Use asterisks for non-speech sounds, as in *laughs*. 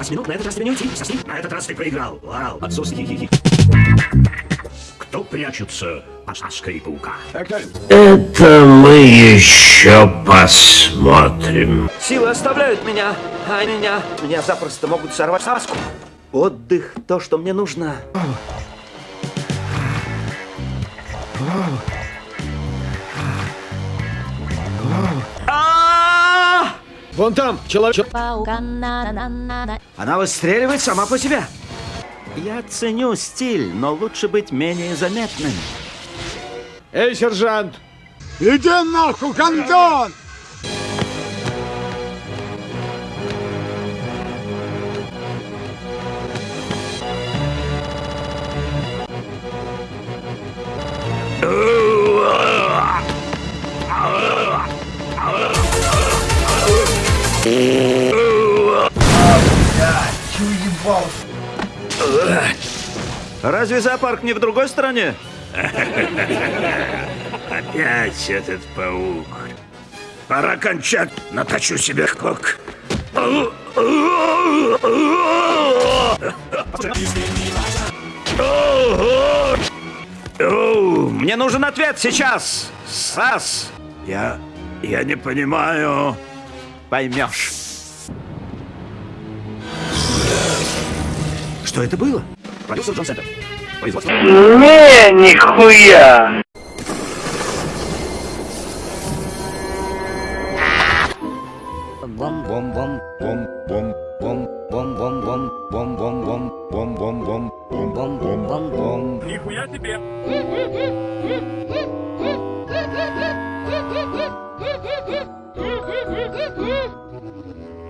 Осьминог, на этот раз тебе не уйти. Сосни. На этот раз ты проиграл. Вау, отсос хи-хи-хи. Кто прячется под маской паука? Это мы еще посмотрим. Силы оставляют меня, а меня, меня запросто могут сорвать маску. Отдых, то, что мне нужно. А! Вон там, человек. Она выстреливает сама по себе. Я ценю стиль, но лучше быть менее заметным. Эй, сержант! Иди нахуй, Разве зоопарк не в другой стране? Опять этот паук. Пора кончать. Наточу себе кок. Мне нужен ответ сейчас. Сас, Я... я не понимаю поймешь. Что это было? Продюсер Джон Сентер. Не, нихуя! Бом, бом, бом, бом, бом, бом, бом, бом, бом, бом, бом, бом, бом, бом, бом, бом, бом, бом, бом, бом. Нихуя тебе! Хе-хе-хе! Mm-hmm. *laughs*